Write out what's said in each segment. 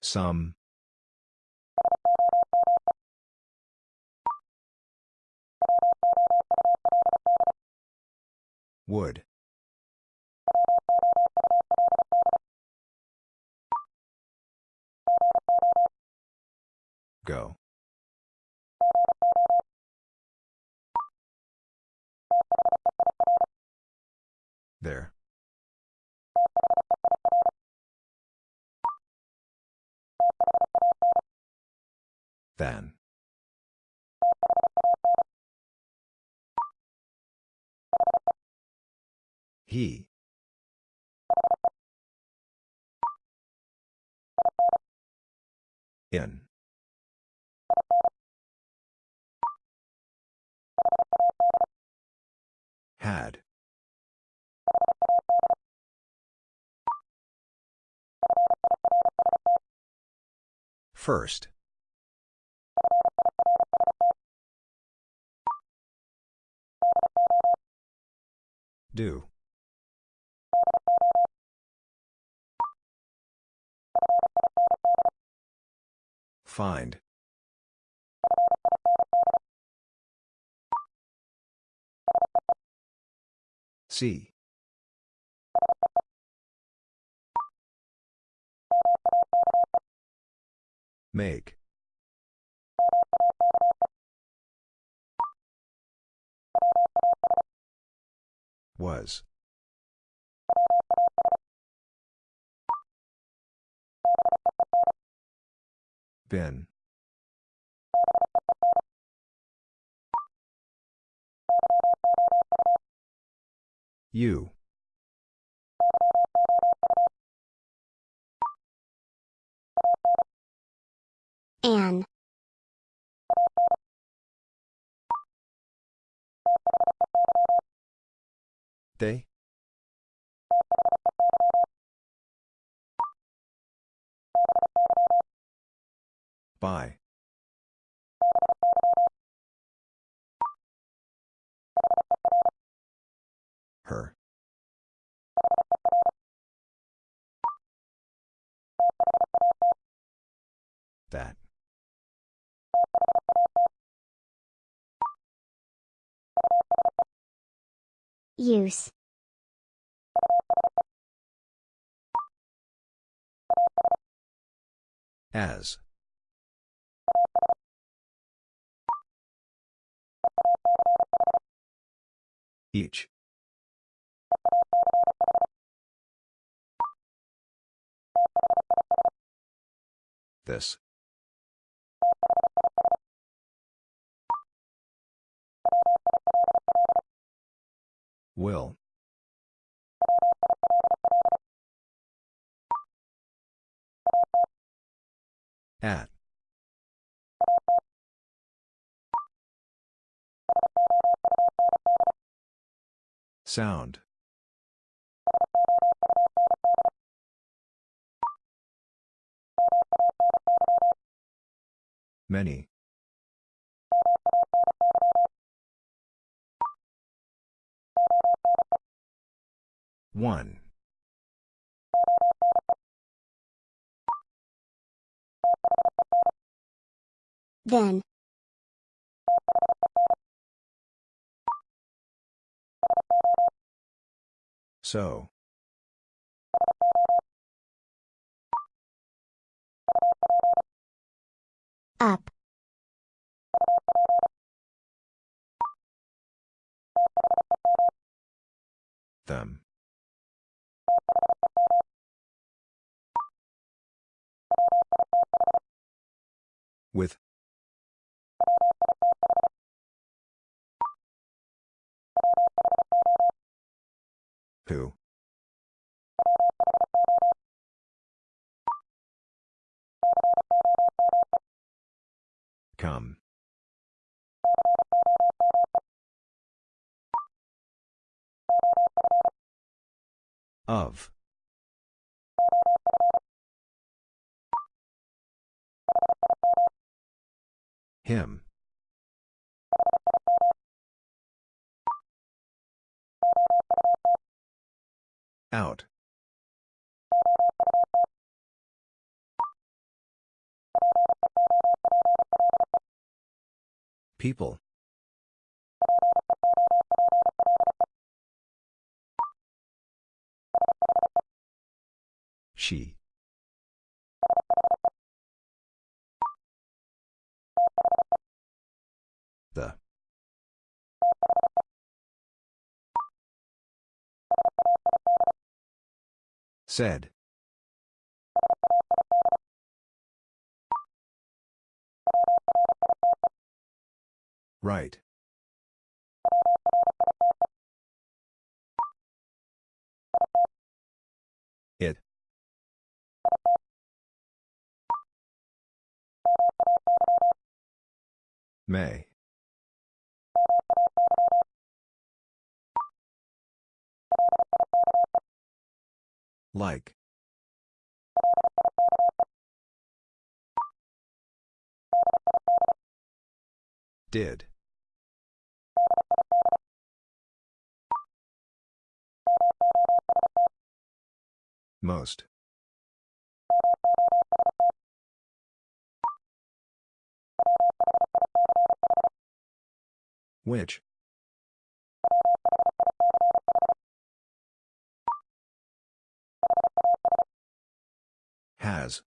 Some. Would. Go. There. Than. He. In. Had. First. Do. Find. See. Make. Was. Been. You. An. They? By. Her. That. Use. As. Each. This. Will. At. Sound. Many. One. Then. So. Up. Them. With. Who? Come. Of. Him. Out. People. She. The. Said. Right. May. Like. Did. Most. Which? Has.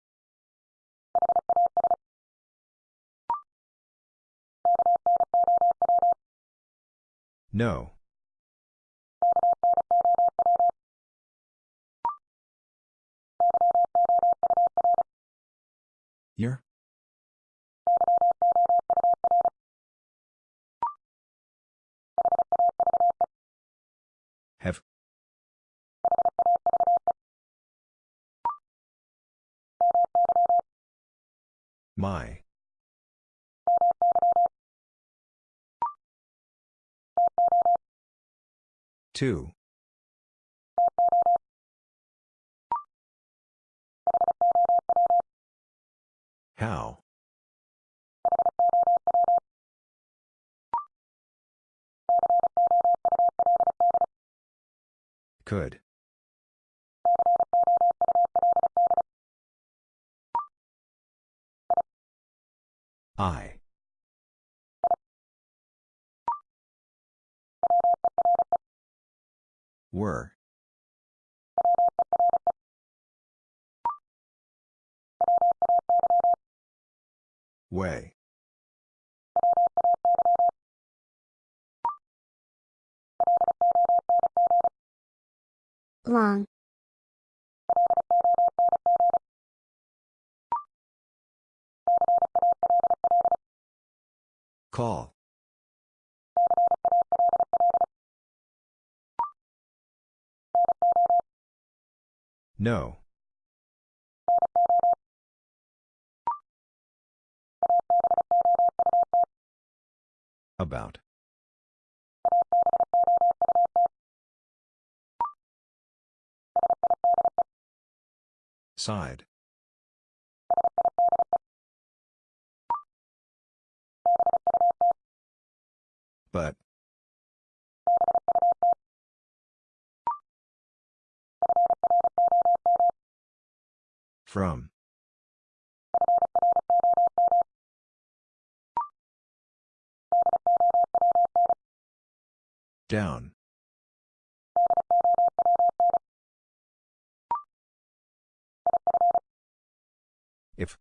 No. Your? Have. My. Two. How? Could. I. Were. Way. Long. Call. No. About. Side. But. From. Down. If.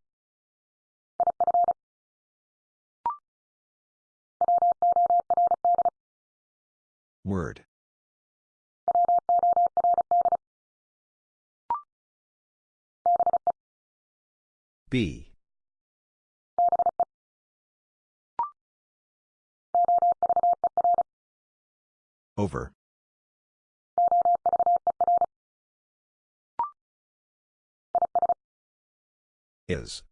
Word. B. Over. Is.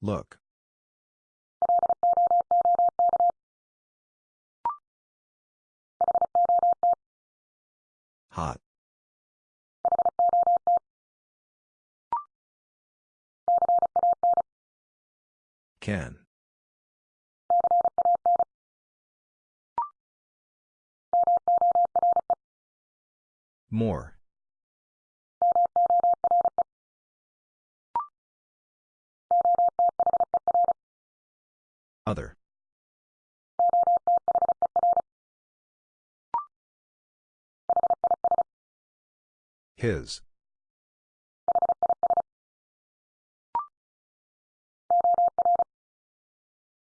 Look. Hot. Can. More. Other. His.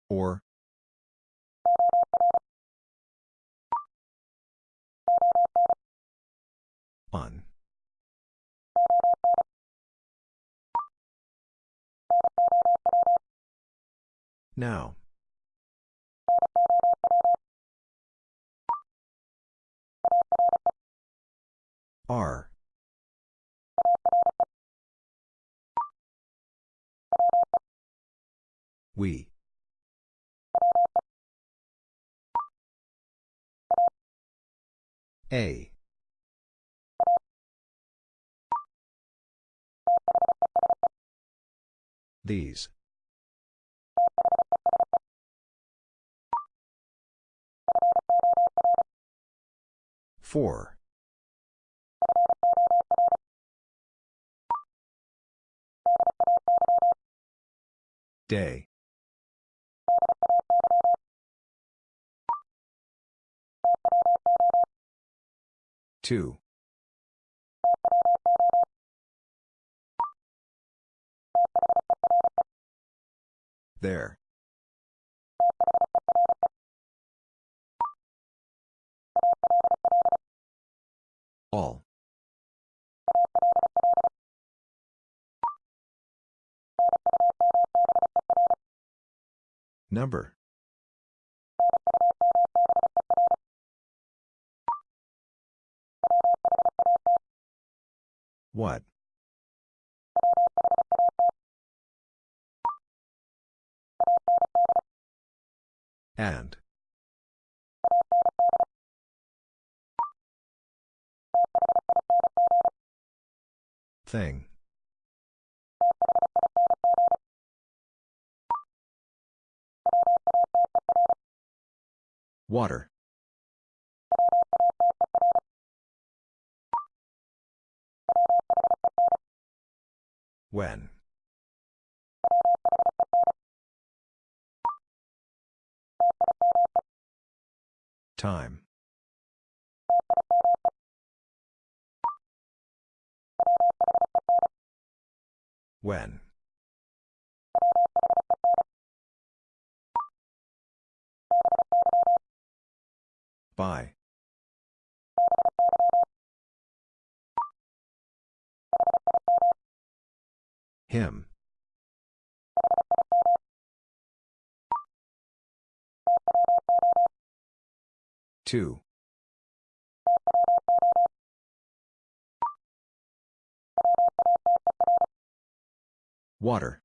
Or. On. Now. R. We. A. These. Four. Day. Two. There. All. Number. What? And. Thing. Water. When. Time. When. By. Him. Two. Water.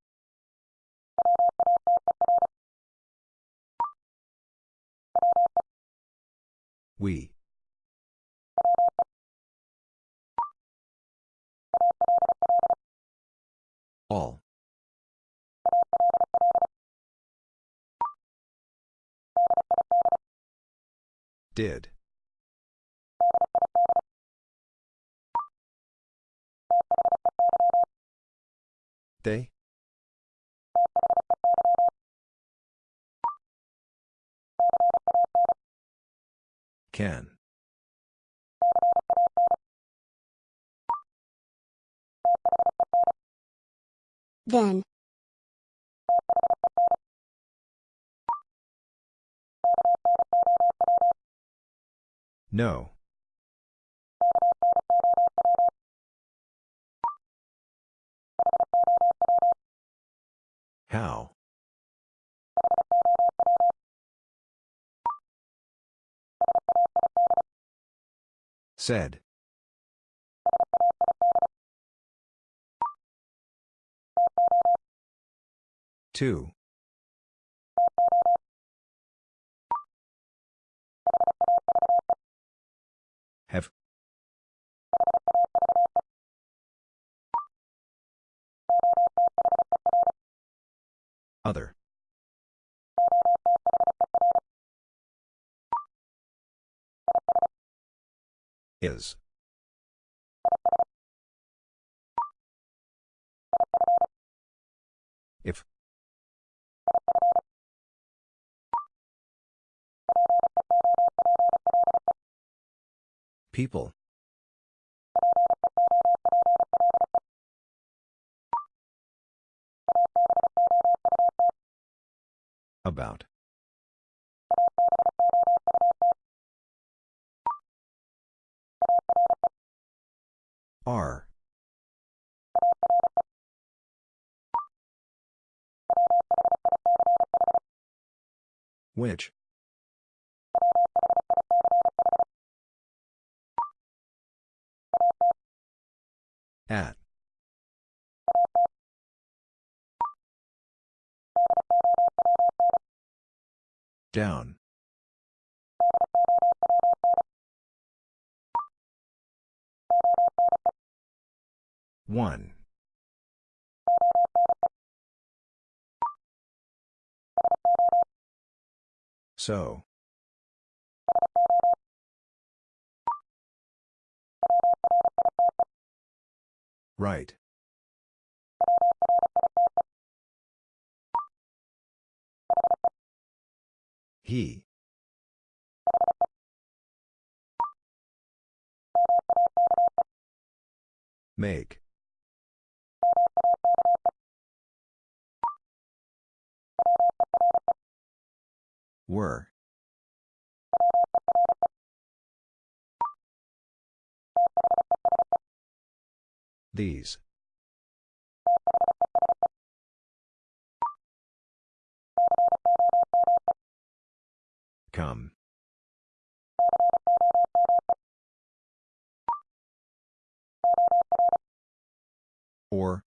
We. All. Did. They? Can. Then. No. How? Said. Two. Have. Other. Is. If. People. About. Are. Which? At. Down. One. So. Right. He. Make. Were. These. Come. Or.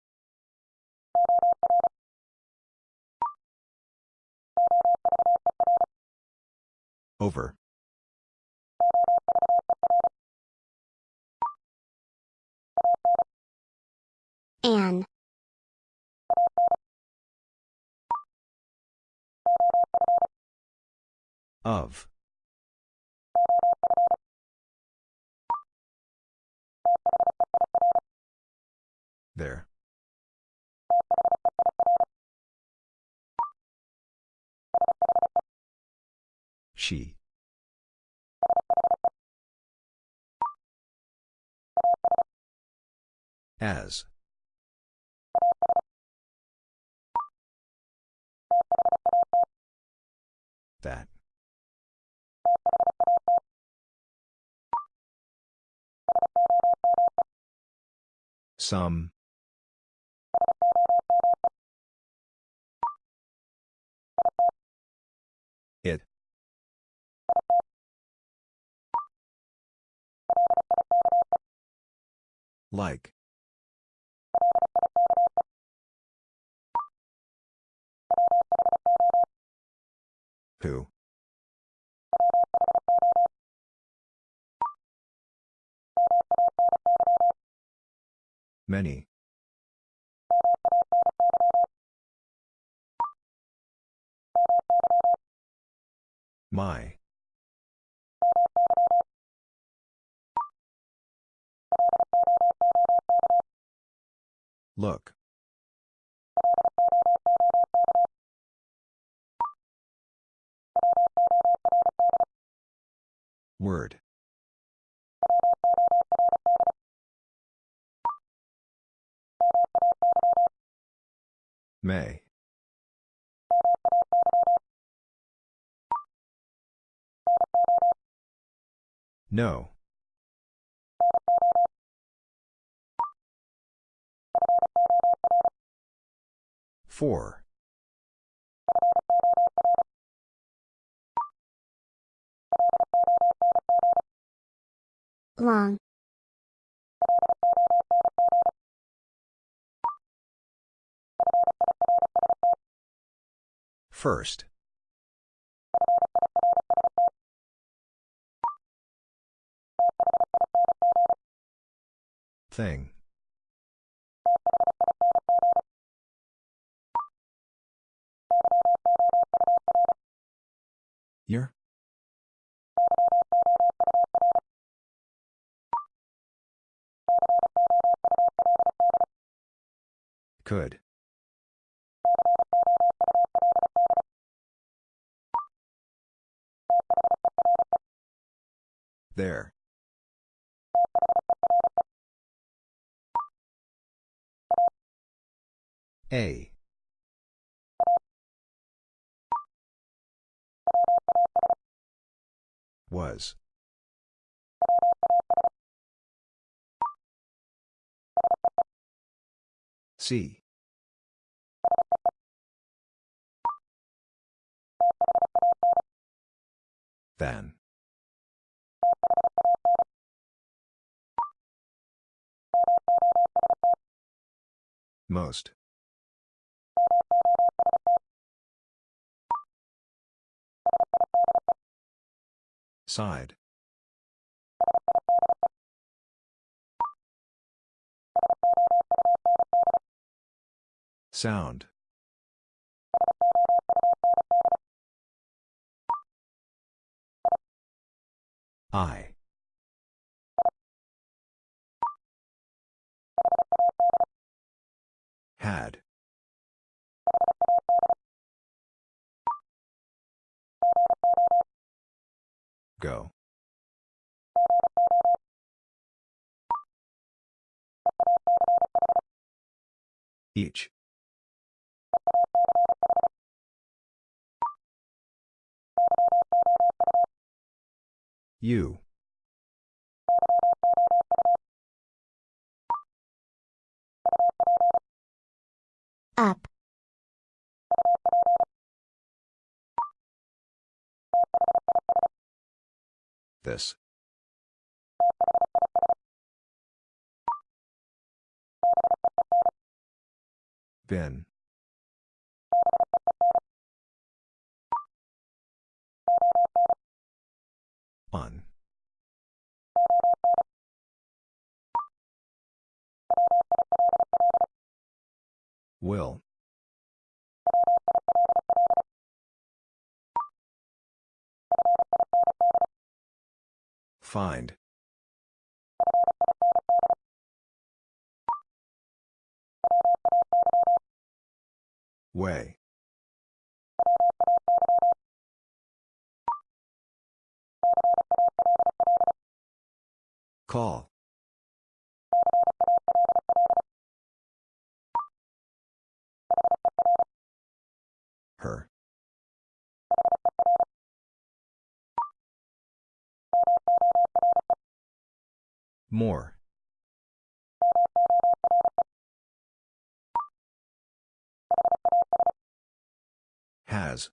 Over. An. Of. There. She. As. That. Some. It. Like. Who? Many. My. Look. Word. May. No. Four. Long. First. Thing. Year? Could. There. A. Was. See. Then. Most. Side. Sound. I. Had. Go. Each. You. Up. This. Been. On. Will. Find. Way. Call. Her. More. Has.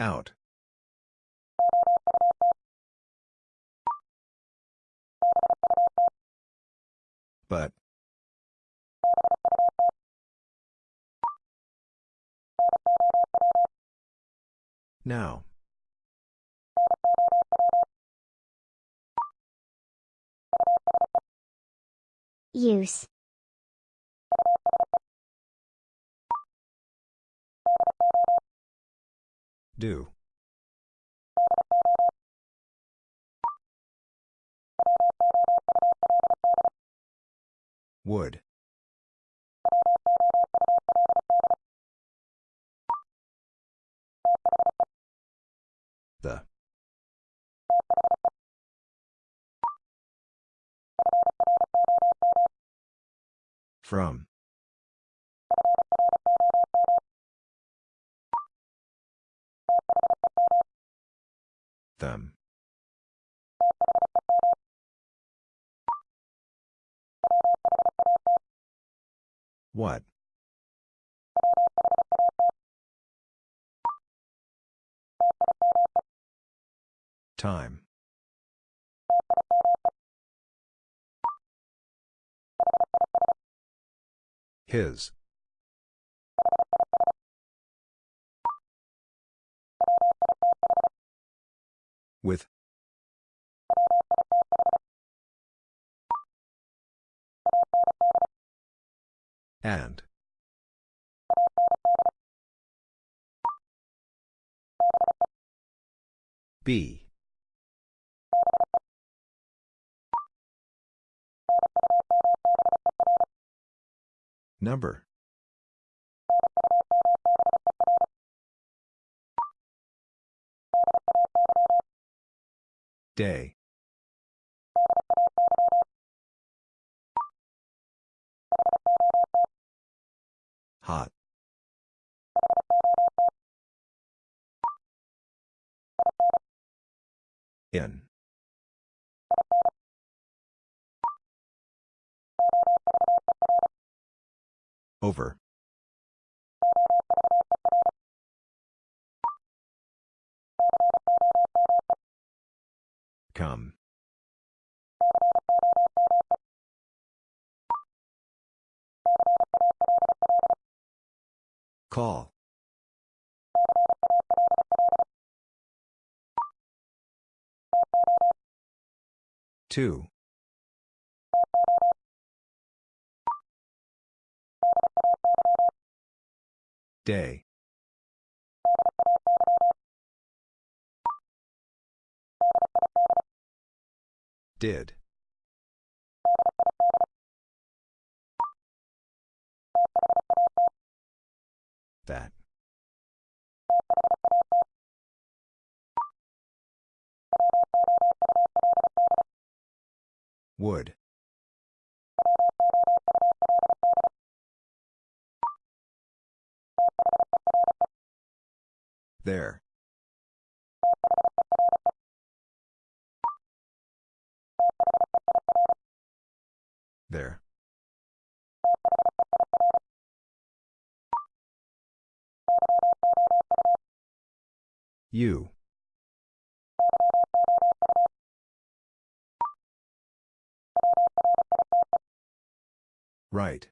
Out. But. Now. Use. Do. Would. The. From. Them. What? Time. His. With. And. B. Number. Day. Hot. In. Over. Come. Call. Two. Day. Did. That. Would. There. There. You. Right.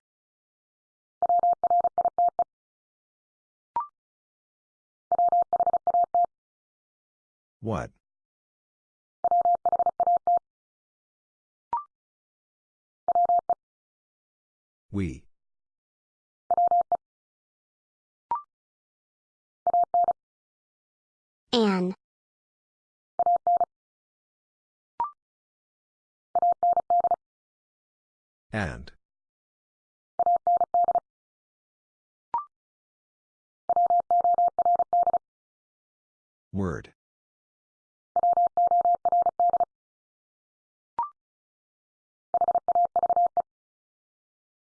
What? We. An. And. Word.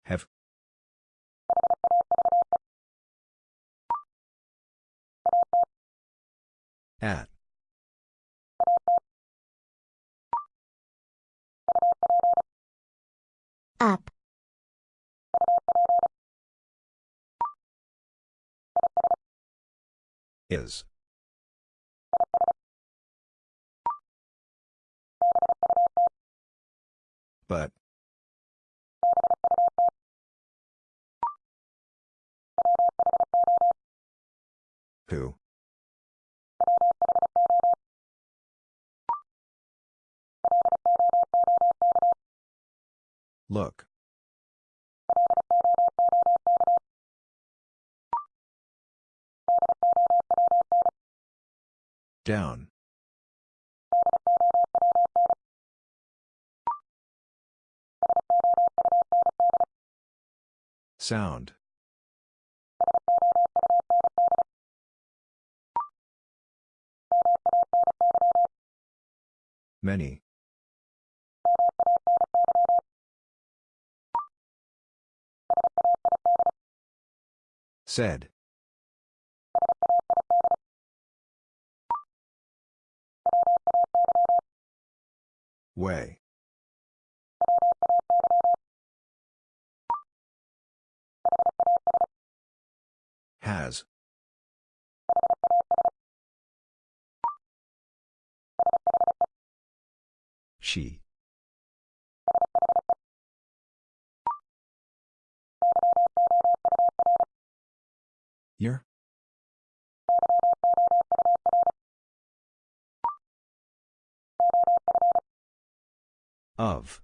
Have. At. Up. Is. But. Who? Look. Down. Sound. Many. Said. Way. Has. She. Your? Of.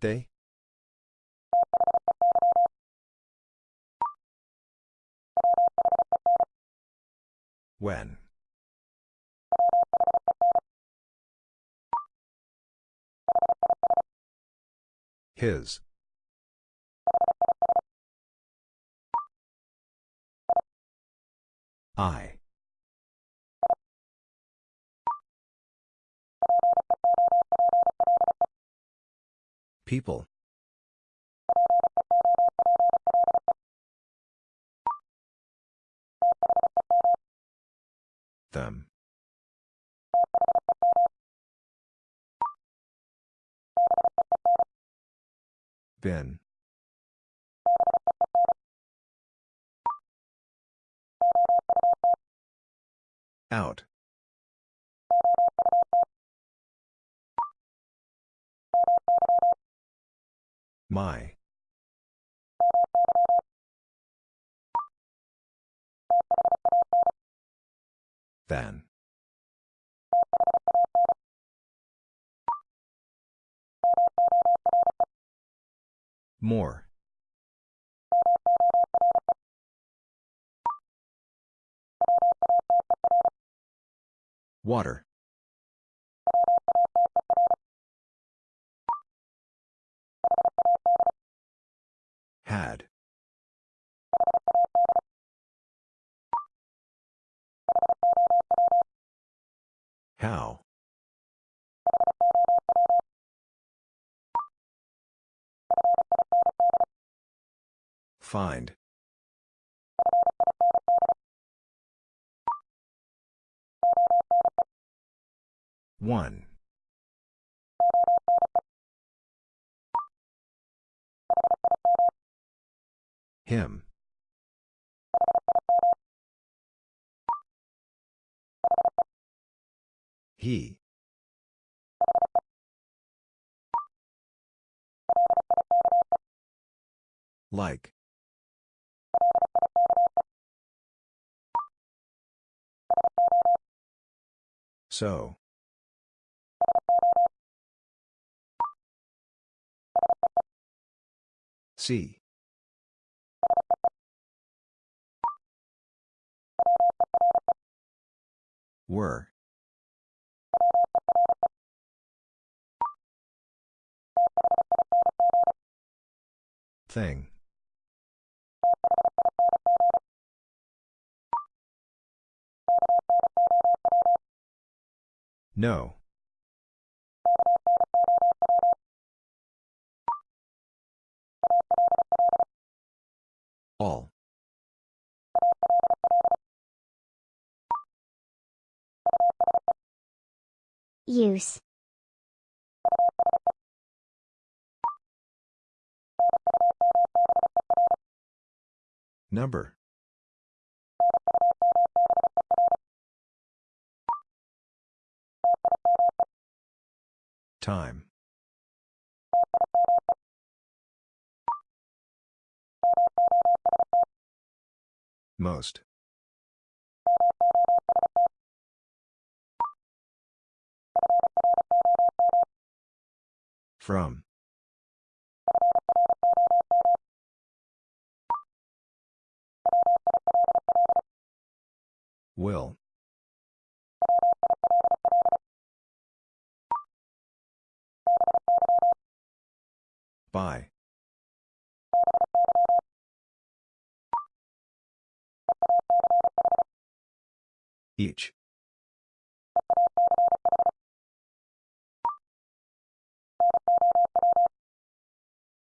They? When? His. I. People. Them. Been. Out. My. Than. More. Water. Had. How? Find. One. Him. He. Like. So. See. Were. Thing. No. All. Use. Number. Time. Most. From. Will. By. Each.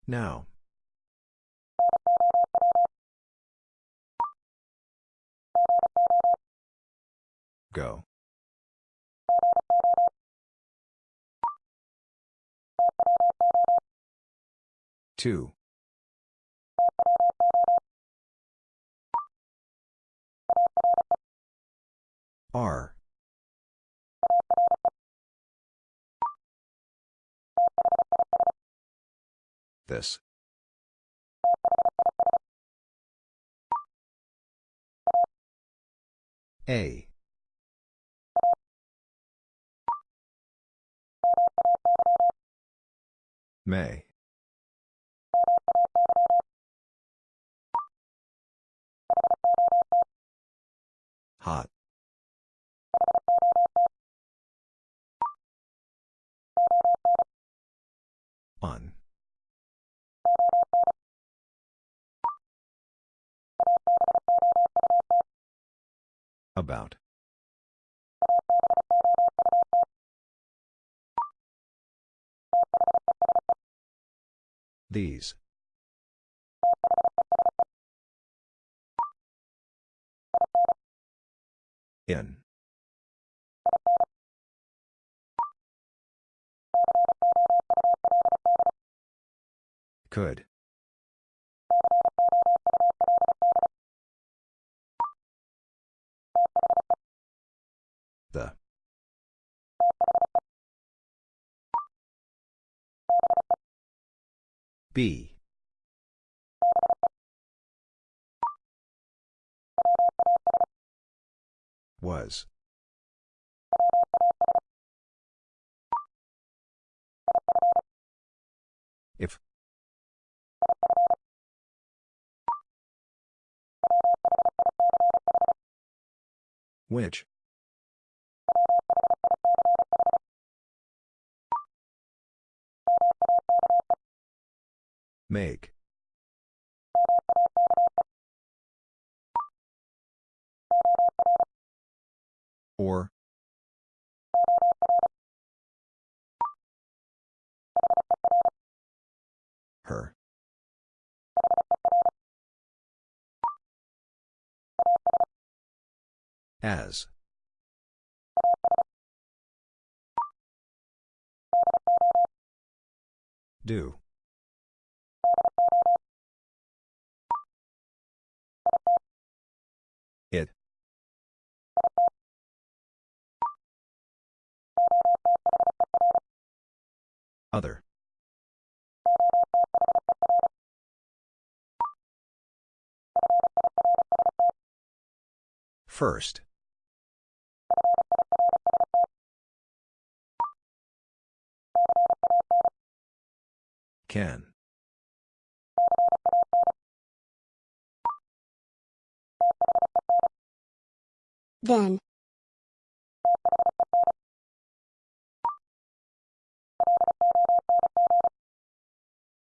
Now. Go. Two. R. This. A. May. Hot. On. About. These. In. Could. B. Was. If. Which? Make. Or. Her. As. Do. Other. First. Can. Then.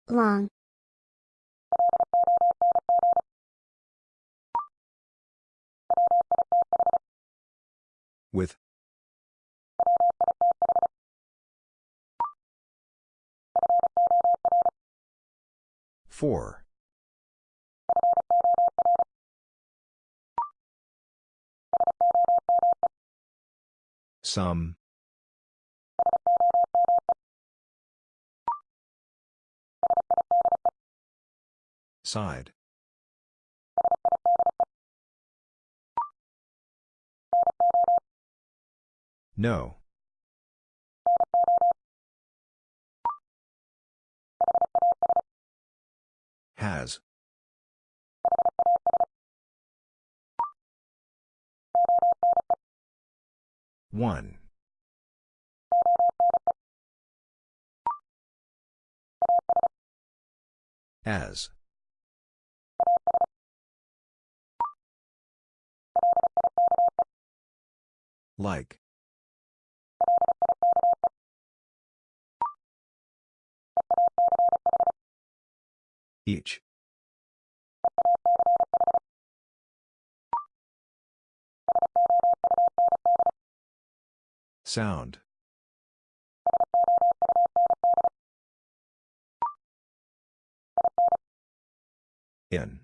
Long. With. Four. Some. Side. No. Has. One. As. Like. Each. Sound. In.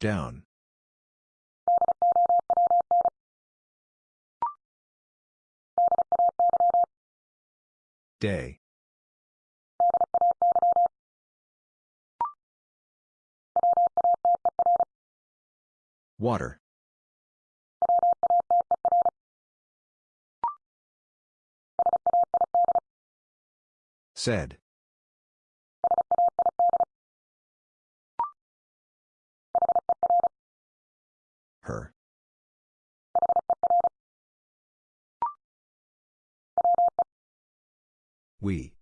Down. Day. Water. Said. Her. We.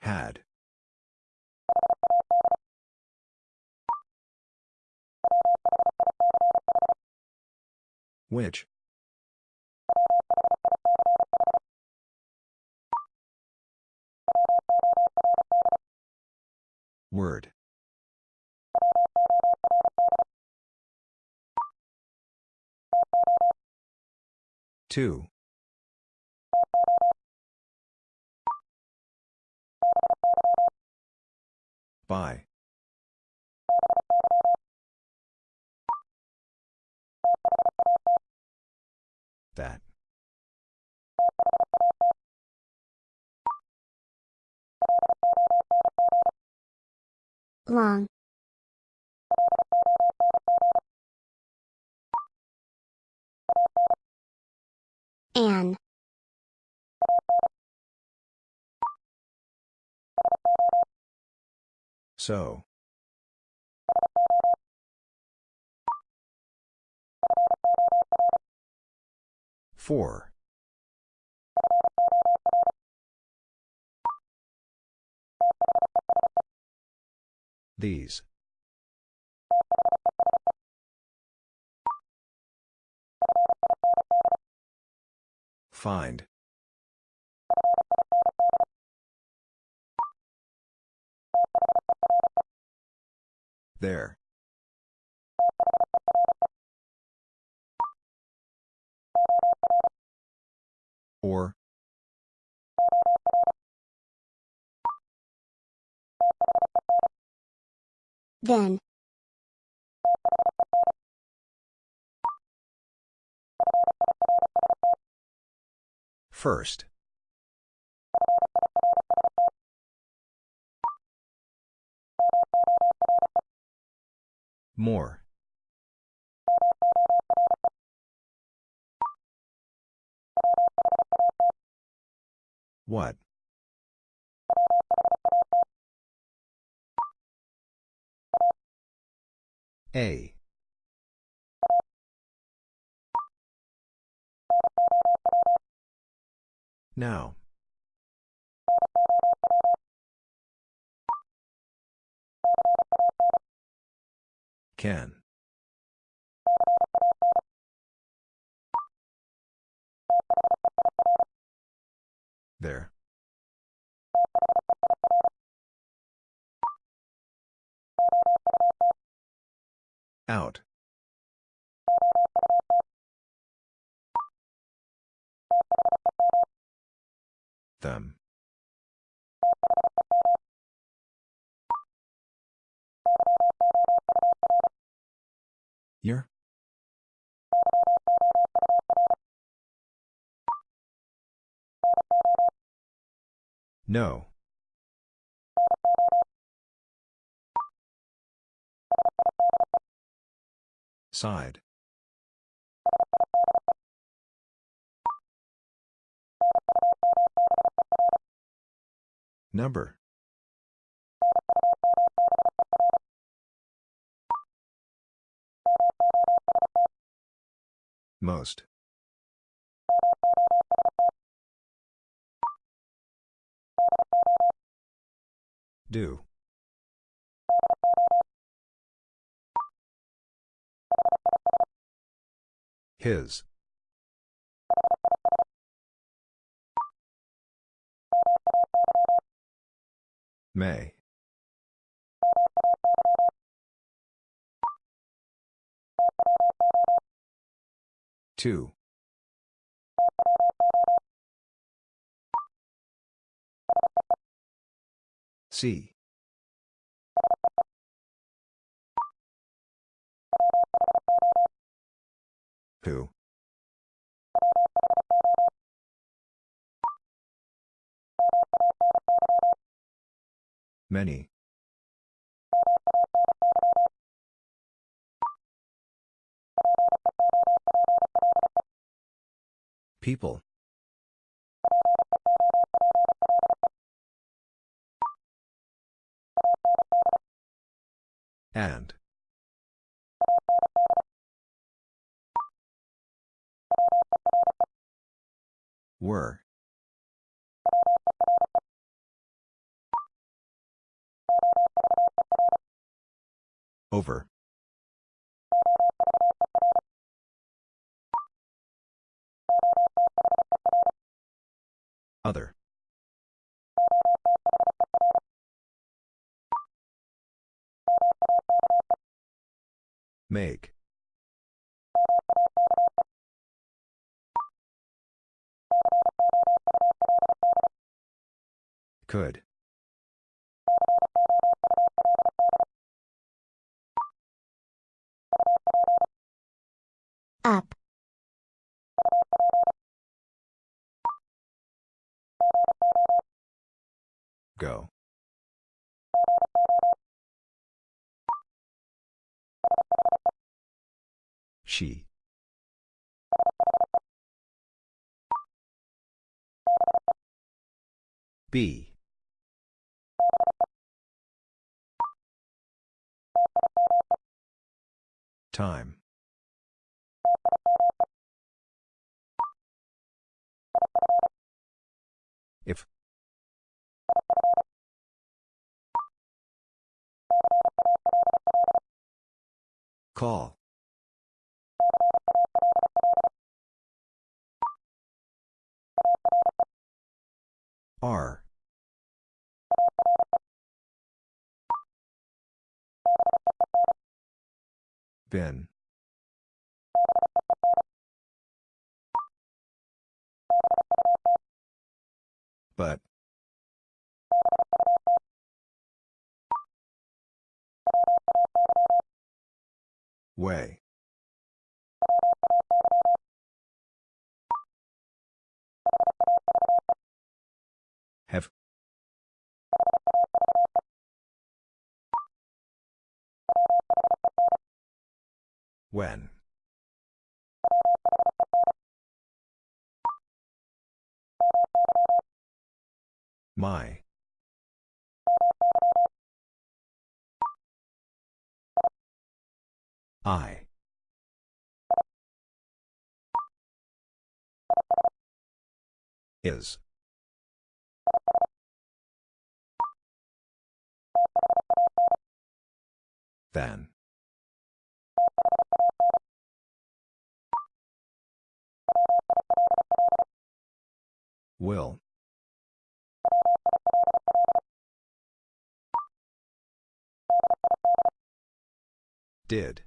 Had. Which? Word. Two. By. That. Long. An. So. Four. These. Find. There. Or. Then. First. More. What? A. Now. Can. There. Out. Them. Your? No. Side. Number. Most. Do. His. May. Two. C. Who? Many. People. And. Were. Over. Other. Make. Could. Up. Go. She. B. Time. If. Call. R. Ben. But. Way. Have. When. My. I. Is. Then. Will. Did.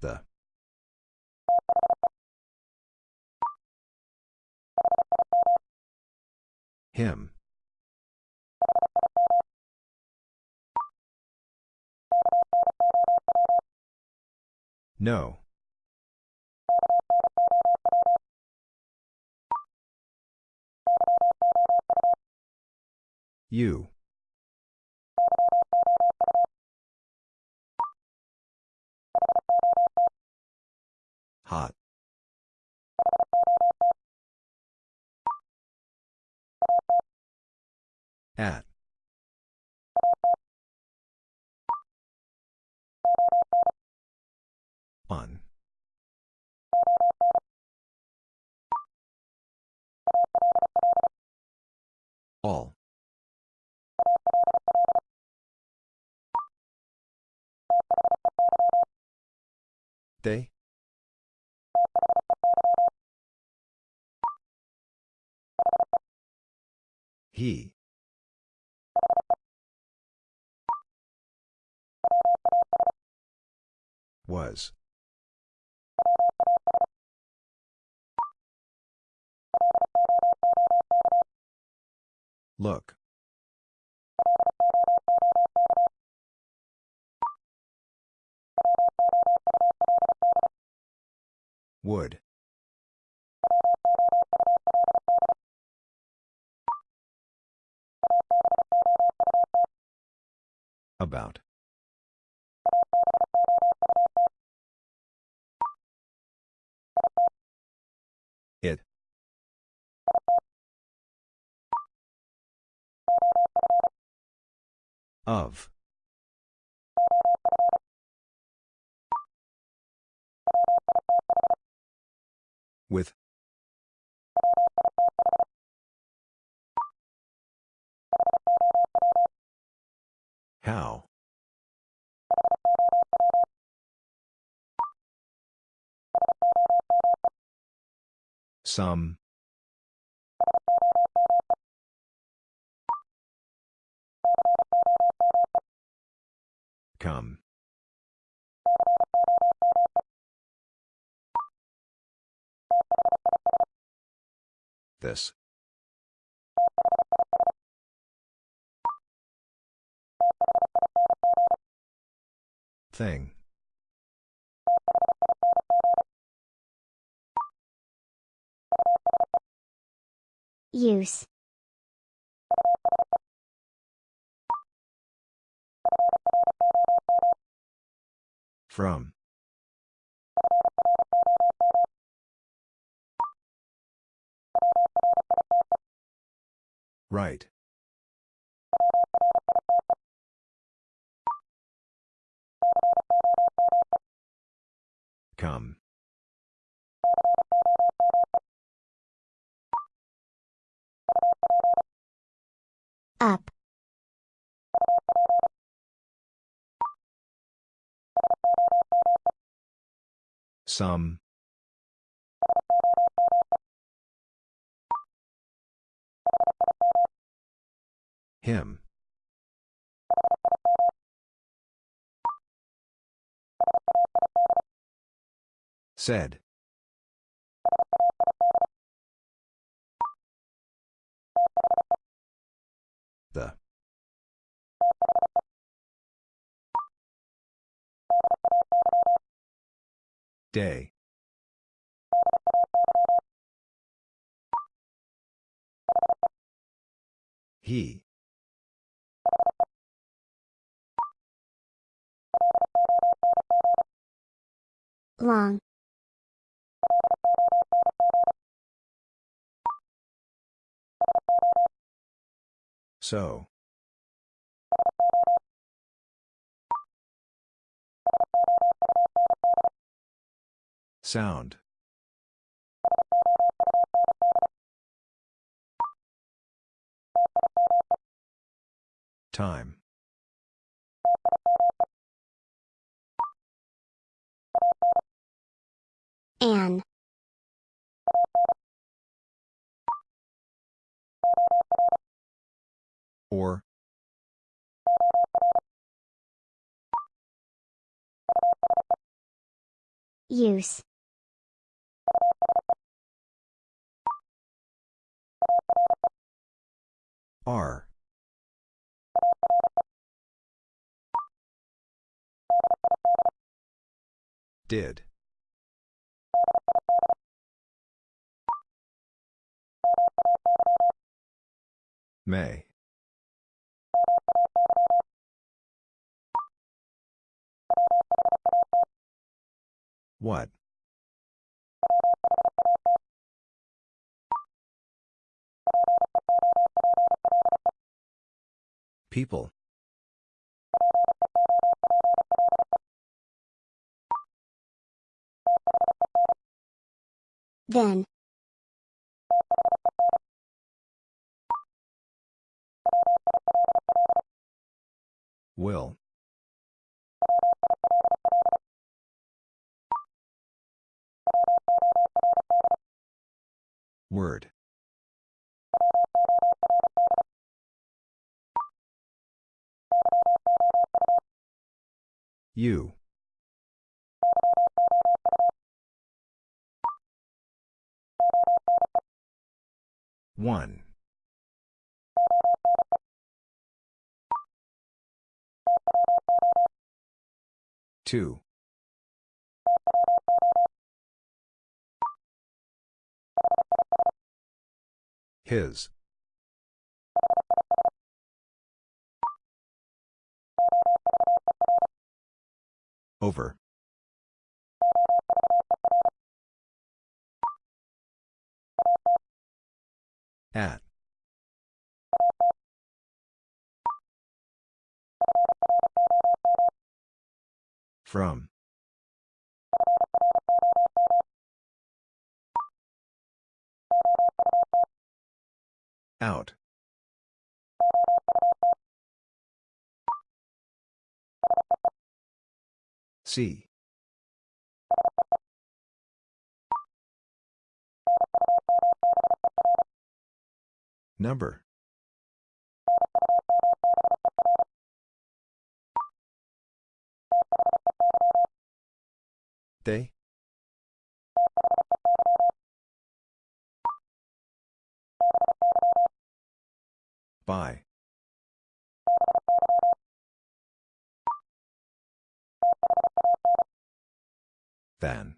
The. Him. No. You. Hot. At. On. All. They? He. Was. Look. Would. About. It. Of. With. How? Some. Come. This. Thing. Use. From. Right. Come. Up. Some. Him. Said. The. Day. He. Long. So. Sound. Time. An. Or. Use. Are. Did. May. What? People. Then. Will. Word. You. One. Two. His. Over. At. From. Out. See. Number. They? By. Than.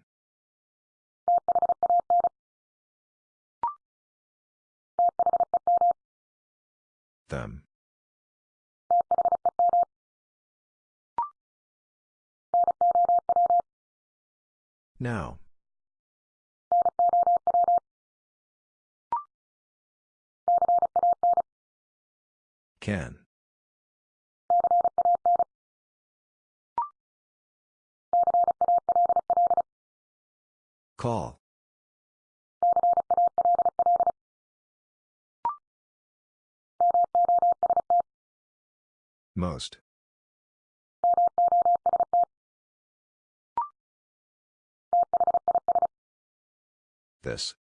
Them. Now. Can. Call. Most. This.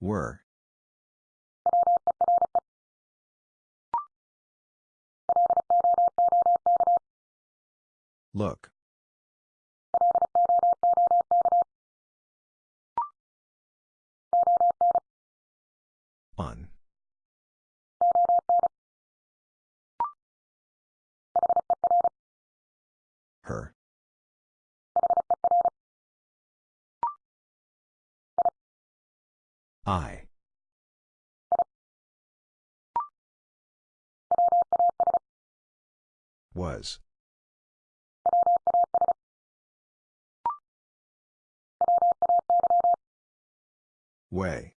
Were. Look. On. Her. I. Was. Way.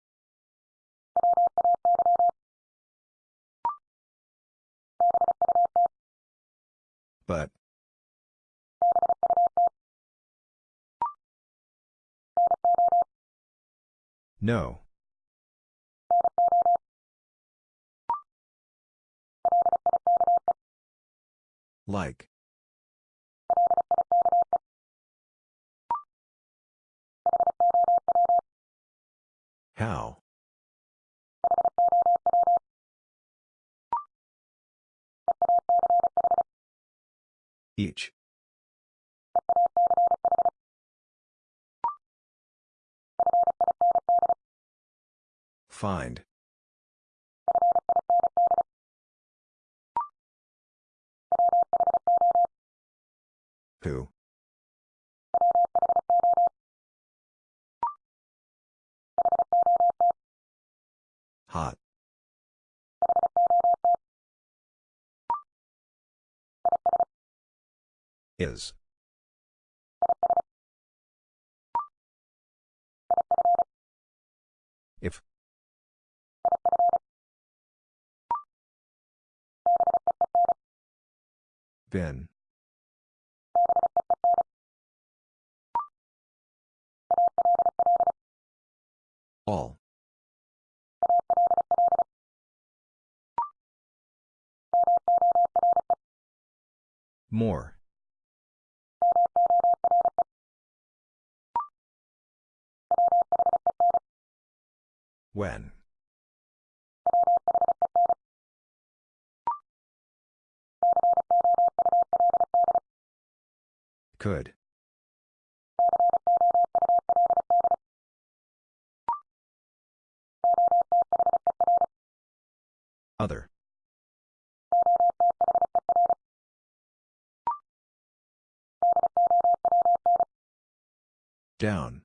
But. No. Like. How? Each. Find. Who? Hot. Is. Been. All. More. When. Could. Other. Down.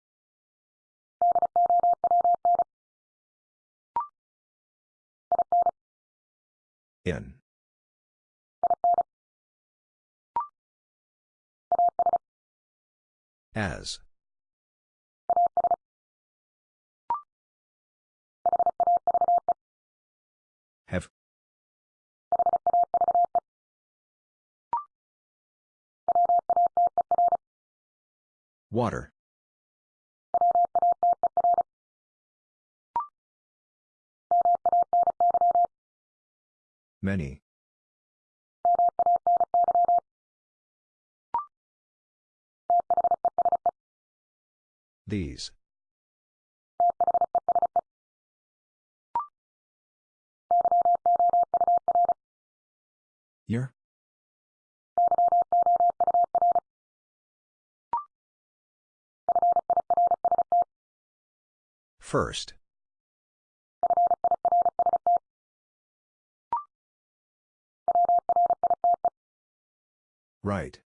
In. As. Have. Water. Many. These. Year? First. Right.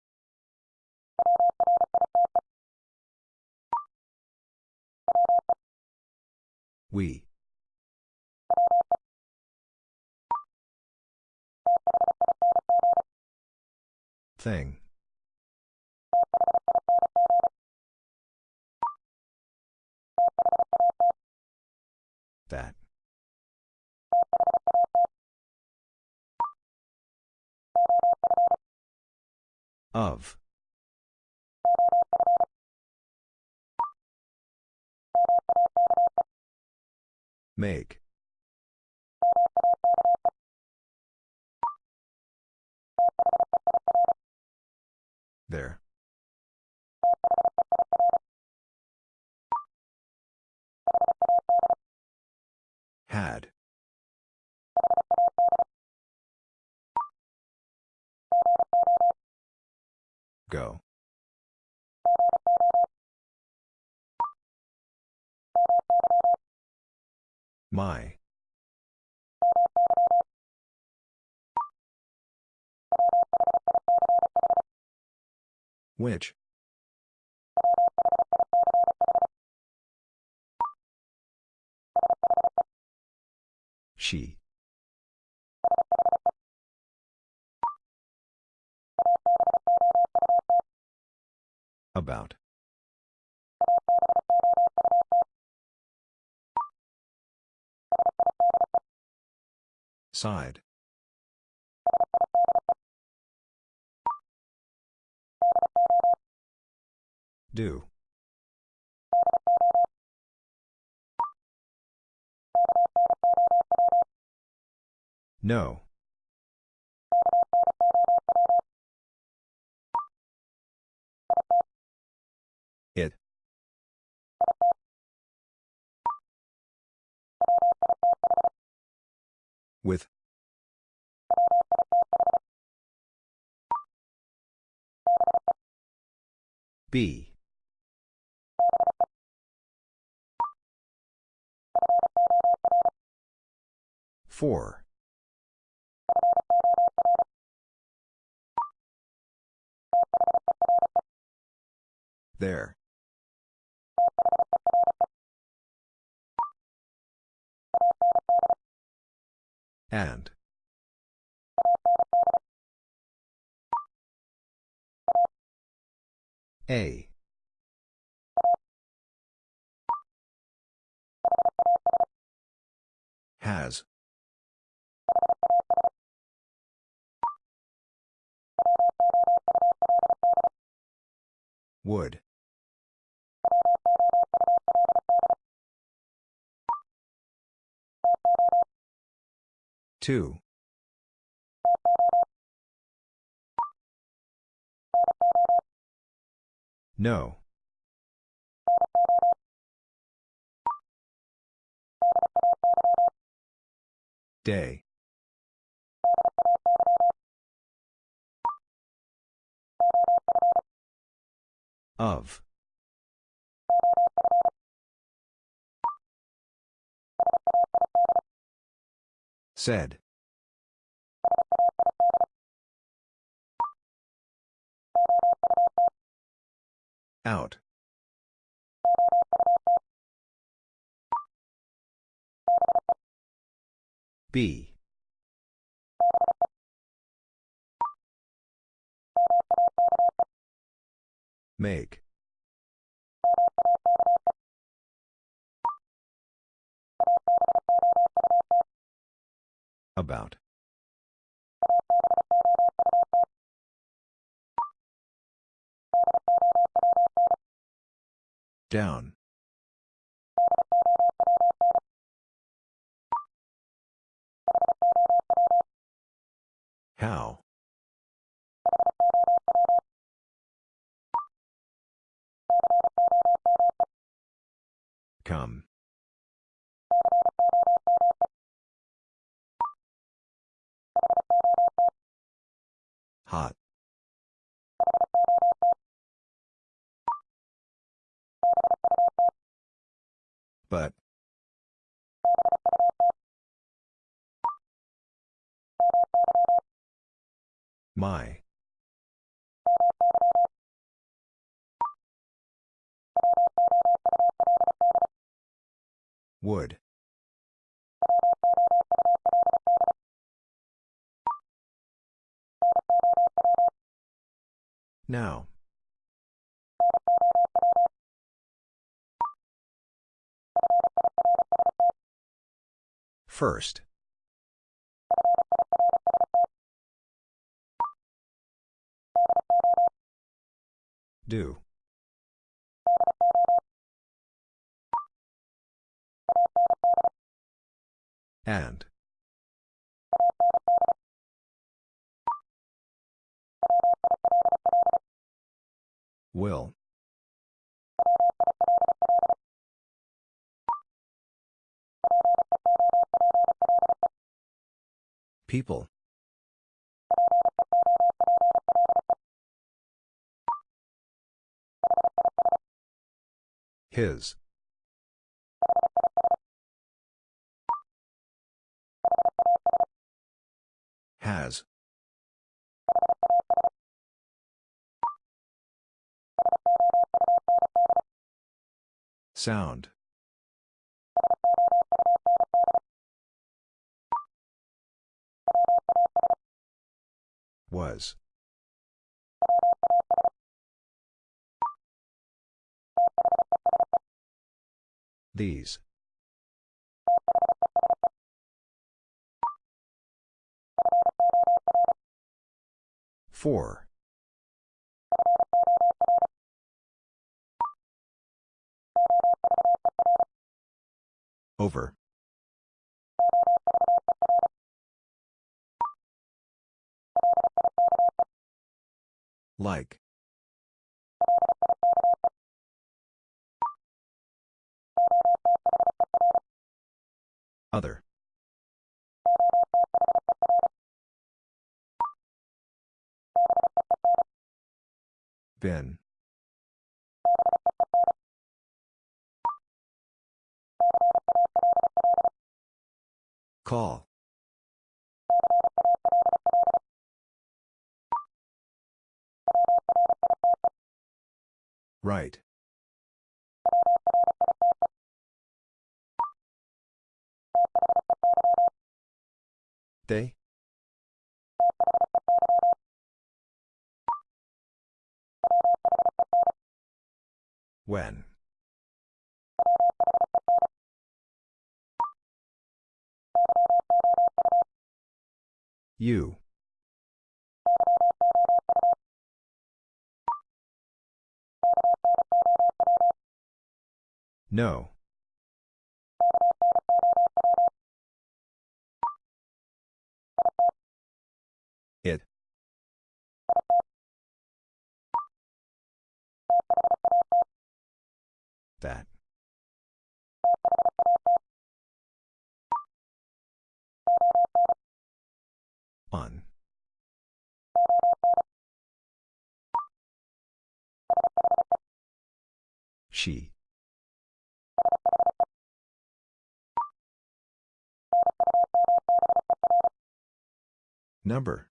We. Thing. That. Of. Make. There. Had. Go. My. Which? She. About. Side. Do. No. With. B. Four. There. And. A. Has. Would. Two. No. Day. Of. Said. Out. B. Make. About. Down. How? Come. Hot. But. My. Would. Now. First. Do. And. Will. People. His. Has. Sound. Was. These. Four. Over. Like. Other. Been. Call. Right. They? When? You. No. It. That. On. She. Number.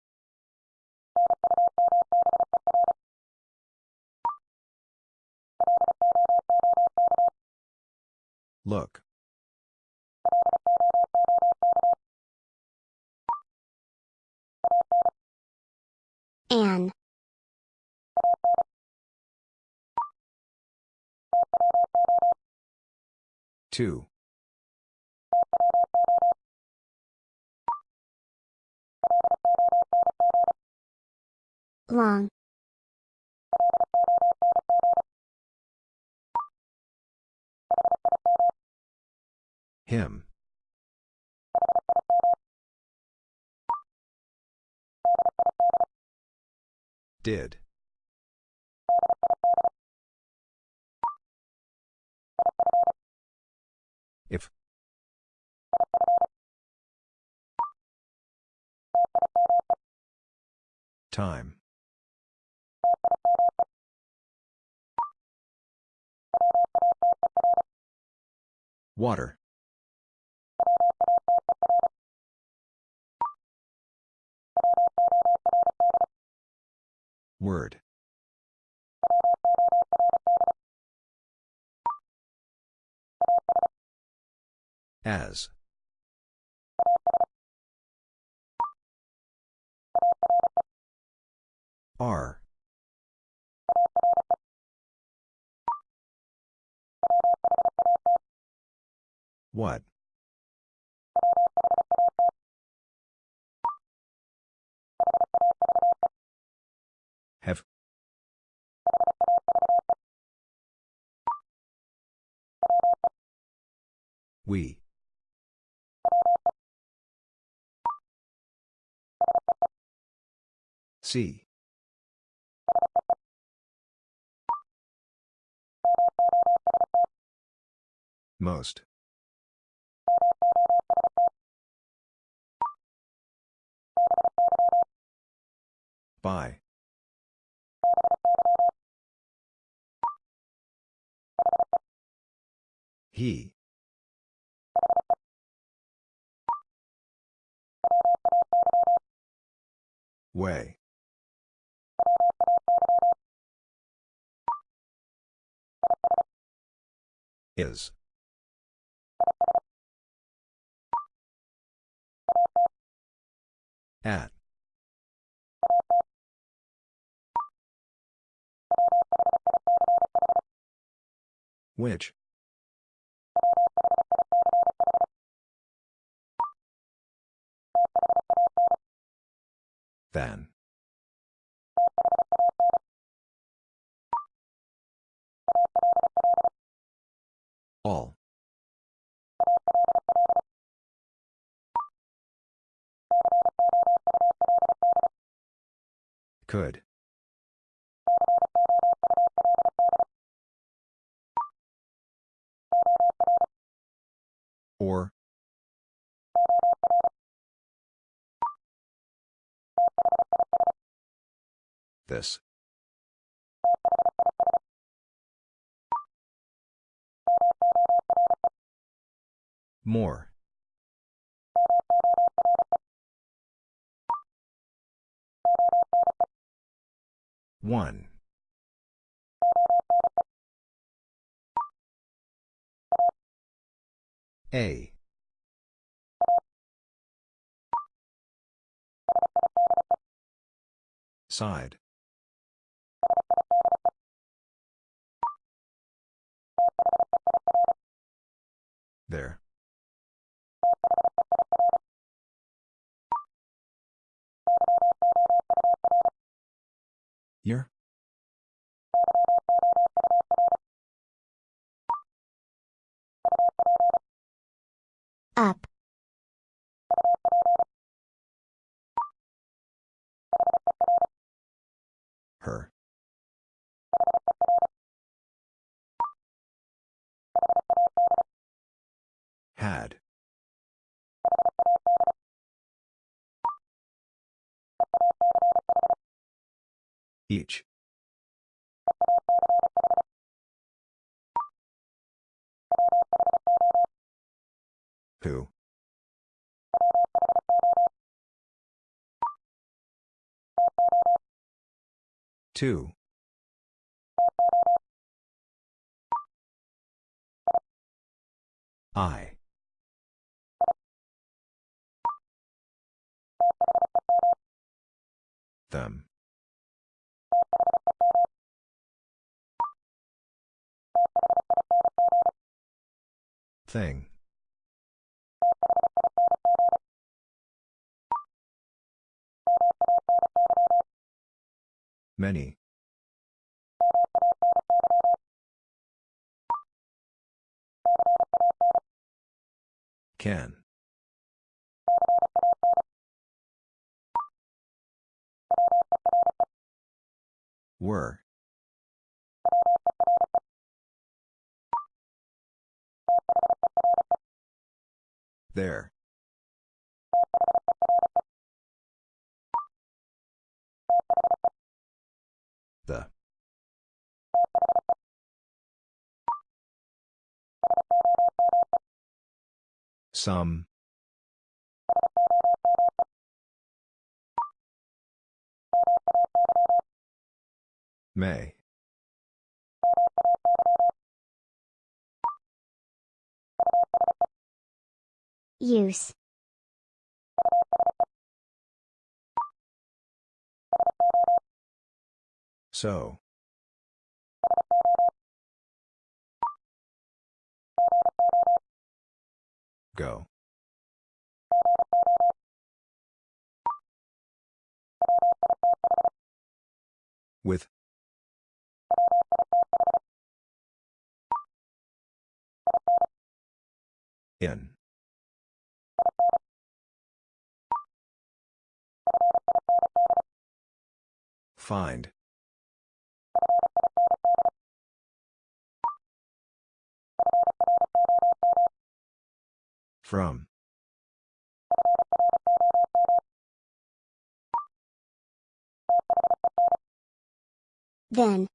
Look. An. Two. Long. Him. Did. If. Time. Water. Word. As. Are. What? Have. We. See. Most. By. He. Way. Is. At. Which? Than. All. Could. Or. This. More. One. A. Side. There. Year? Up. Had. Each. Who? Two. I. Them. Thing. Many. Can. Were. There. The. Some. May. Use. So. Go. With. In. Find. From. Then.